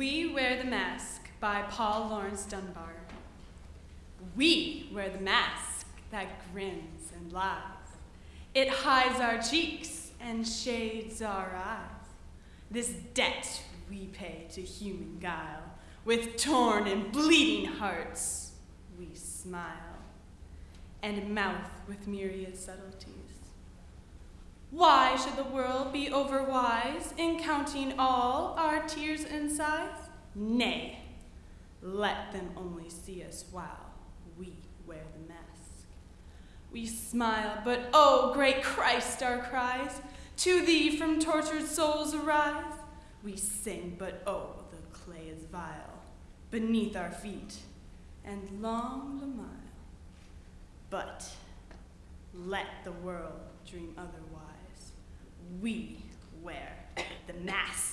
We Wear the Mask by Paul Laurence Dunbar. We wear the mask that grins and lies. It hides our cheeks and shades our eyes. This debt we pay to human guile. With torn and bleeding hearts, we smile, and mouth with myriad subtleties. Why should the world be overwise in counting all our tears and sighs? Nay, let them only see us while we wear the mask. We smile, but oh, great Christ, our cries to thee from tortured souls arise. We sing, but oh, the clay is vile beneath our feet, and long the mile. But let the world dream otherwise we wear the mask.